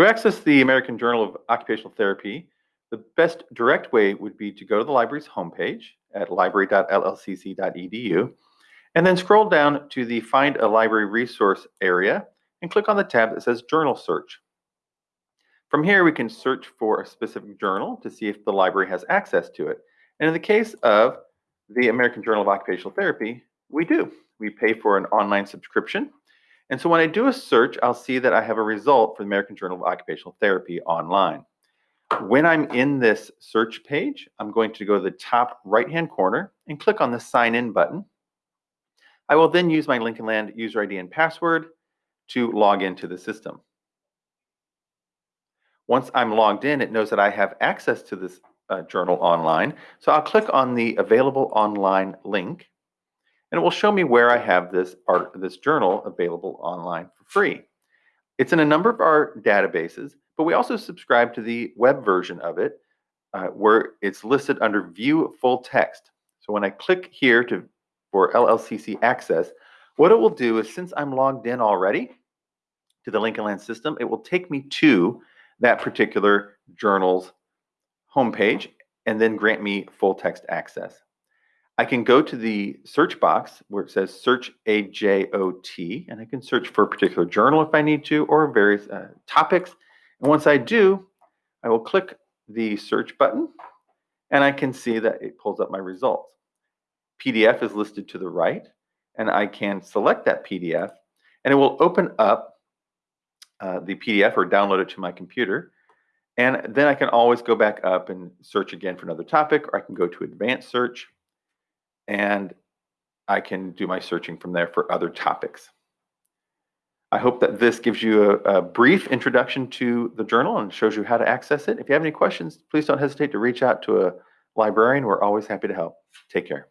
To access the American Journal of Occupational Therapy, the best direct way would be to go to the library's homepage at library.llcc.edu and then scroll down to the Find a Library Resource area and click on the tab that says Journal Search. From here, we can search for a specific journal to see if the library has access to it. And in the case of the American Journal of Occupational Therapy, we do. We pay for an online subscription. And so when I do a search, I'll see that I have a result for the American Journal of Occupational Therapy online. When I'm in this search page, I'm going to go to the top right-hand corner and click on the Sign In button. I will then use my Lincoln Land user ID and password to log into the system. Once I'm logged in, it knows that I have access to this uh, journal online. So I'll click on the available online link and it will show me where I have this art, this journal available online for free. It's in a number of our databases, but we also subscribe to the web version of it uh, where it's listed under view full text. So when I click here to for LLCC access, what it will do is since I'm logged in already to the Lincoln Land system, it will take me to that particular journal's homepage and then grant me full text access. I can go to the search box where it says search AJOT and I can search for a particular journal if I need to or various uh, topics. And once I do, I will click the search button and I can see that it pulls up my results. PDF is listed to the right and I can select that PDF and it will open up uh, the PDF or download it to my computer. And then I can always go back up and search again for another topic, or I can go to advanced search and I can do my searching from there for other topics. I hope that this gives you a, a, brief introduction to the journal and shows you how to access it. If you have any questions, please don't hesitate to reach out to a librarian. We're always happy to help. Take care.